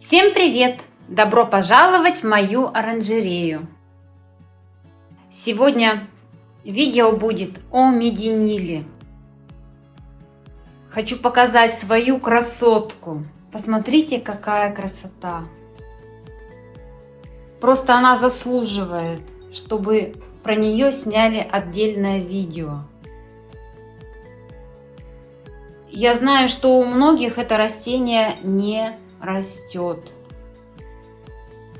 Всем привет! Добро пожаловать в мою оранжерею! Сегодня видео будет о мединиле. Хочу показать свою красотку. Посмотрите, какая красота! Просто она заслуживает, чтобы про нее сняли отдельное видео. Я знаю, что у многих это растение не растет.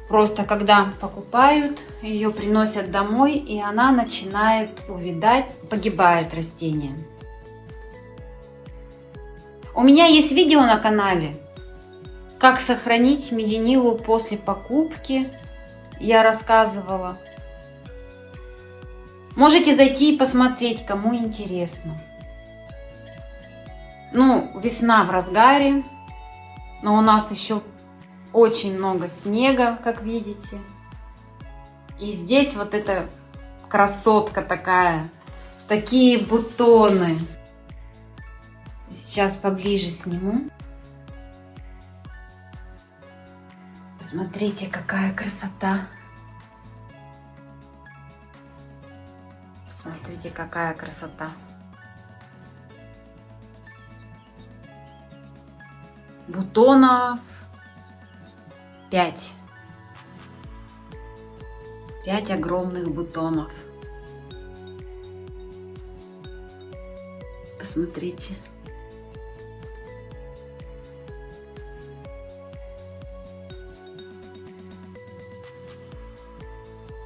Просто когда покупают, ее приносят домой, и она начинает увидать, погибает растение. У меня есть видео на канале, как сохранить мединилу после покупки. Я рассказывала. Можете зайти и посмотреть, кому интересно. Ну, весна в разгаре, но у нас еще очень много снега, как видите. И здесь вот эта красотка такая, такие бутоны. Сейчас поближе сниму. Посмотрите, какая красота. Посмотрите, какая красота. Бутонов 5. 5 огромных бутонов. Посмотрите.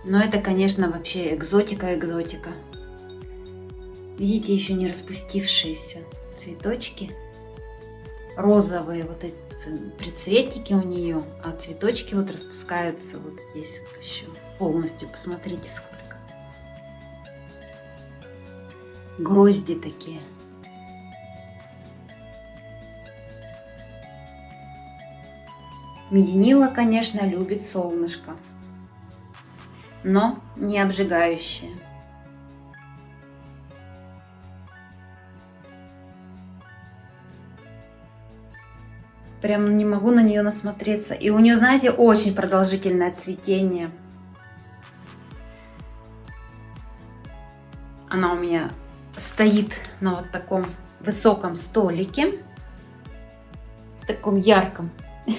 Но это, конечно, вообще экзотика-экзотика. Видите, еще не распустившиеся цветочки. Розовые вот эти предцветники у нее, а цветочки вот распускаются вот здесь вот еще полностью. Посмотрите, сколько. Грозди такие. Мединила, конечно, любит солнышко но не обжигающее. Прям не могу на нее насмотреться. И у нее, знаете, очень продолжительное цветение. Она у меня стоит на вот таком высоком столике. Таком ярком.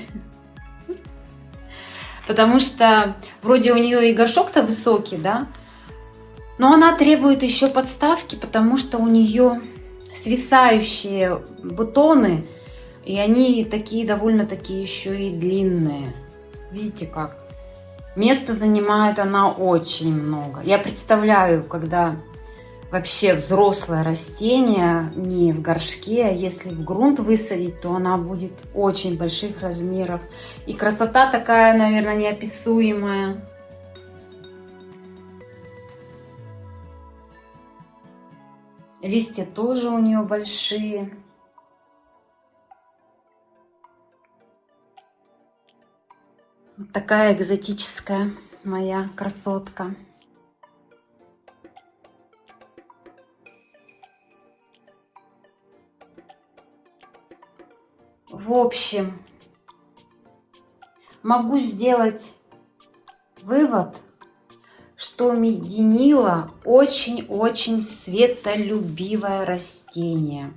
Потому что вроде у нее и горшок-то высокий, да, но она требует еще подставки, потому что у нее свисающие бутоны, и они такие довольно-таки еще и длинные. Видите как? Место занимает она очень много. Я представляю, когда вообще взрослое растение не в горшке, а если в грунт высадить, то она будет очень больших размеров. И красота такая, наверное, неописуемая. Листья тоже у нее большие. Вот такая экзотическая моя красотка. В общем, могу сделать вывод, что мединила очень-очень светолюбивое растение.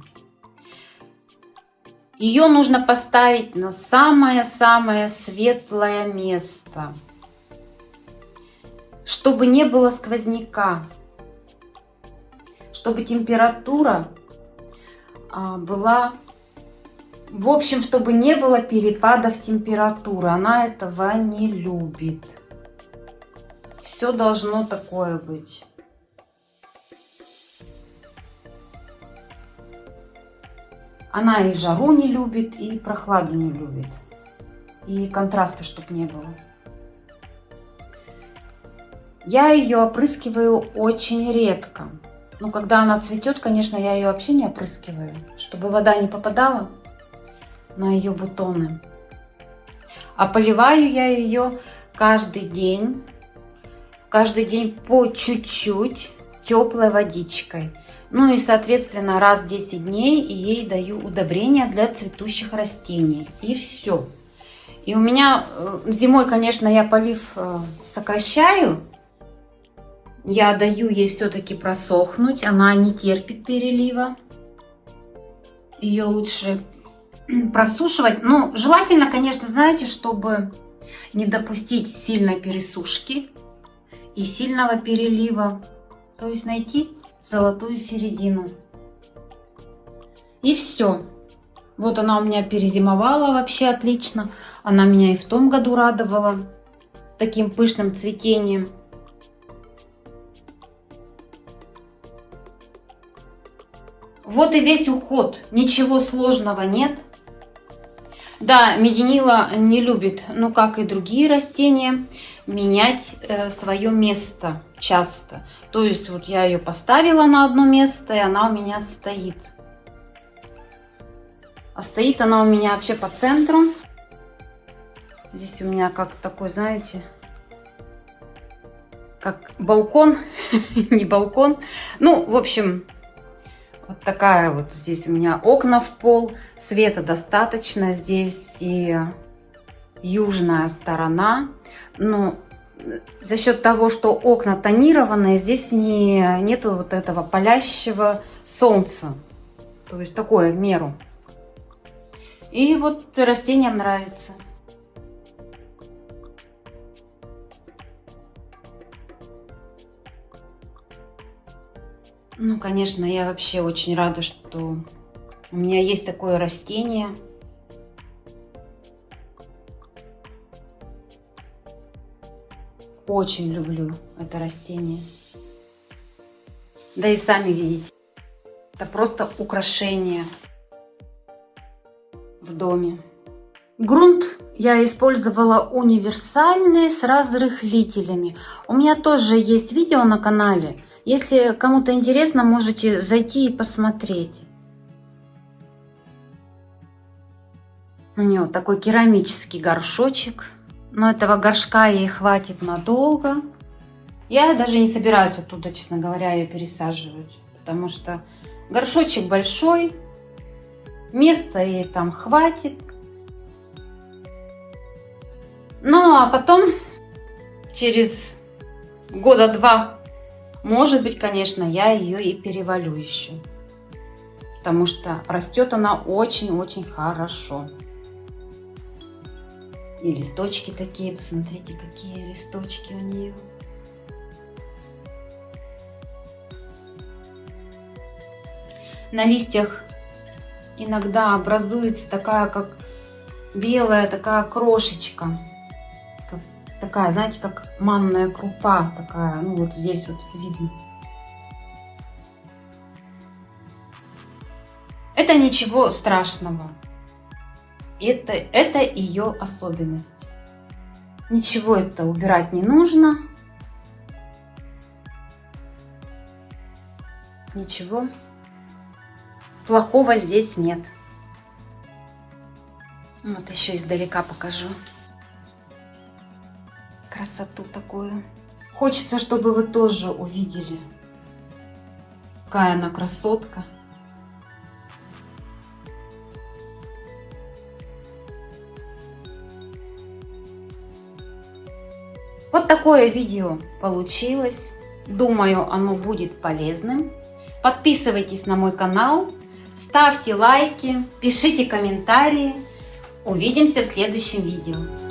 Ее нужно поставить на самое-самое светлое место, чтобы не было сквозняка, чтобы температура а, была в общем, чтобы не было перепадов температуры. Она этого не любит. Все должно такое быть. Она и жару не любит, и прохладу не любит. И контраста, чтобы не было. Я ее опрыскиваю очень редко. Ну, когда она цветет, конечно, я ее вообще не опрыскиваю, чтобы вода не попадала на ее бутоны. А поливаю я ее каждый день, каждый день по чуть-чуть теплой водичкой. Ну и, соответственно, раз в 10 дней ей даю удобрения для цветущих растений. И все. И у меня э, зимой, конечно, я полив э, сокращаю. Я даю ей все-таки просохнуть. Она не терпит перелива. Ее лучше просушивать. Ну, желательно, конечно, знаете, чтобы не допустить сильной пересушки и сильного перелива. То есть найти золотую середину. И все. Вот она у меня перезимовала вообще отлично. Она меня и в том году радовала с таким пышным цветением. Вот и весь уход. Ничего сложного нет. Да, мединила не любит, ну как и другие растения, менять э, свое место часто. То есть вот я ее поставила на одно место, и она у меня стоит. А стоит она у меня вообще по центру. Здесь у меня как такой, знаете, как балкон, не балкон. Ну, в общем, вот такая вот здесь у меня окна в пол. Света достаточно. Здесь и южная сторона. Но за счет того, что окна тонированные, здесь не, нету вот этого палящего солнца. То есть такое в меру. И вот растениям нравится. Ну, конечно, я вообще очень рада, что у меня есть такое растение. Очень люблю это растение. Да и сами видите, это просто украшение в доме. Грунт я использовала универсальный с разрыхлителями. У меня тоже есть видео на канале – если кому-то интересно, можете зайти и посмотреть. У нее такой керамический горшочек. Но этого горшка ей хватит надолго. Я даже не собираюсь оттуда, честно говоря, ее пересаживать. Потому что горшочек большой. Места ей там хватит. Ну, а потом, через года два может быть, конечно, я ее и перевалю еще. Потому что растет она очень-очень хорошо. И листочки такие, посмотрите, какие листочки у нее. На листьях иногда образуется такая, как белая такая крошечка такая, знаете, как манная крупа такая, ну вот здесь вот видно. Это ничего страшного. Это, это ее особенность. Ничего это убирать не нужно. Ничего плохого здесь нет. Вот еще издалека покажу красоту такую. Хочется, чтобы вы тоже увидели, какая она красотка. Вот такое видео получилось. Думаю, оно будет полезным. Подписывайтесь на мой канал, ставьте лайки, пишите комментарии. Увидимся в следующем видео.